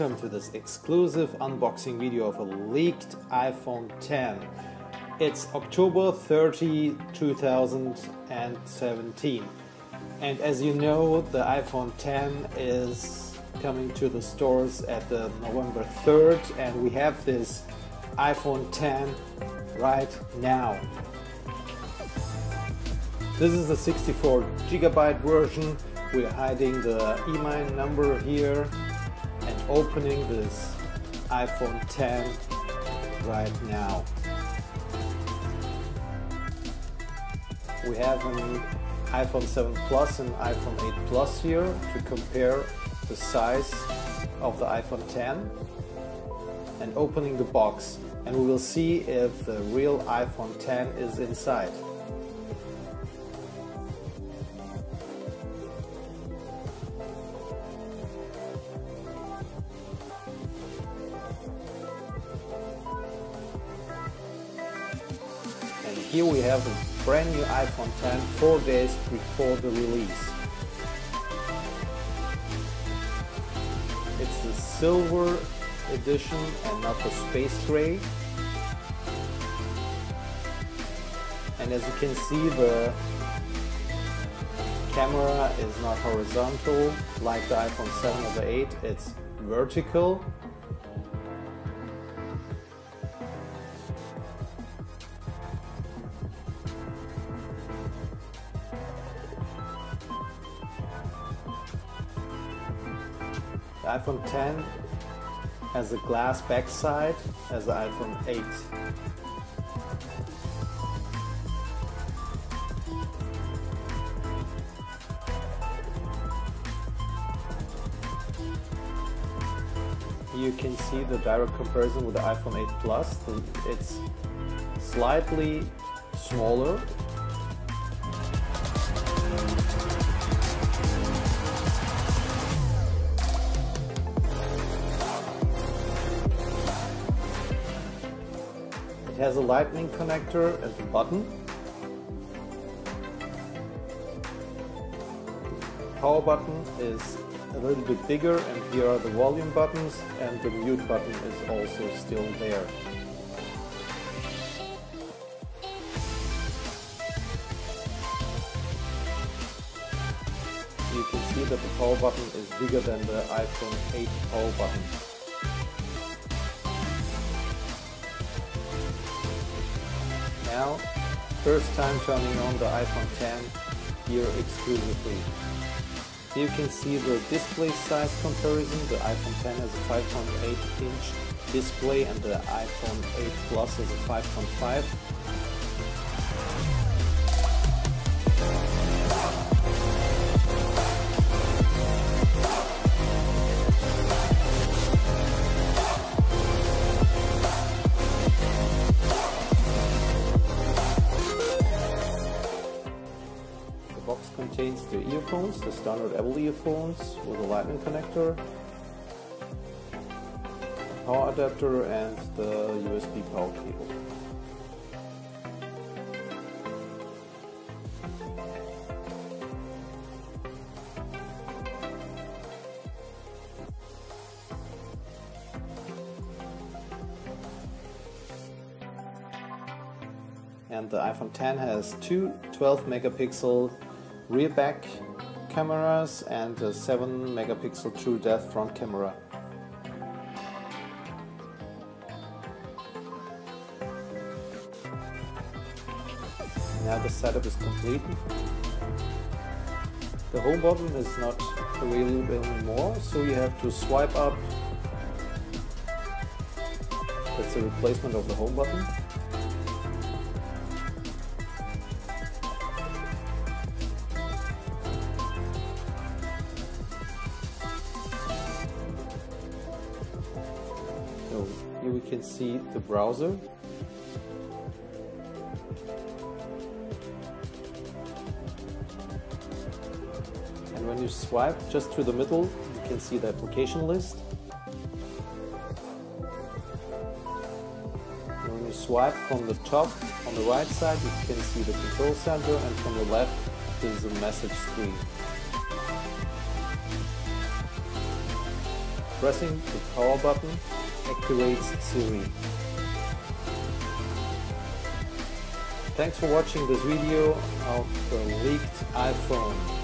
welcome to this exclusive unboxing video of a leaked iPhone 10. It's October 30, 2017. And as you know, the iPhone 10 is coming to the stores at the November 3rd and we have this iPhone 10 right now. This is the 64 gigabyte version. We're hiding the IMEI number here opening this iPhone 10 right now. We have an iPhone 7 Plus and iPhone 8 Plus here to compare the size of the iPhone 10 and opening the box and we will see if the real iPhone 10 is inside. Here we have a brand new iPhone 10 4 days before the release. It's the silver edition and not the space gray. And as you can see the camera is not horizontal like the iPhone 7 or the 8, it's vertical The iPhone 10 has a glass backside as the iPhone 8. You can see the direct comparison with the iPhone 8 Plus. It's slightly smaller It has a lightning connector and the button. The power button is a little bit bigger and here are the volume buttons and the mute button is also still there. You can see that the power button is bigger than the iPhone 8 power button. Now. First time turning on the iPhone 10 here exclusively. Here you can see the display size comparison. The iPhone 10 has a 5.8 inch display and the iPhone 8 Plus has a 5.5 box contains the earphones, the standard Apple earphones with a lightning connector, power adapter and the USB power cable. And the iPhone 10 has two 12 megapixel rear back cameras and a 7 megapixel true depth front camera. Now the setup is complete. The home button is not available anymore, so you have to swipe up. That's a replacement of the home button. Here we can see the browser. And when you swipe just to the middle, you can see the application list. And when you swipe from the top on the right side, you can see the control center, and from the left, is a message screen. Pressing the power button activates Siri. Thanks for watching this video of the leaked iPhone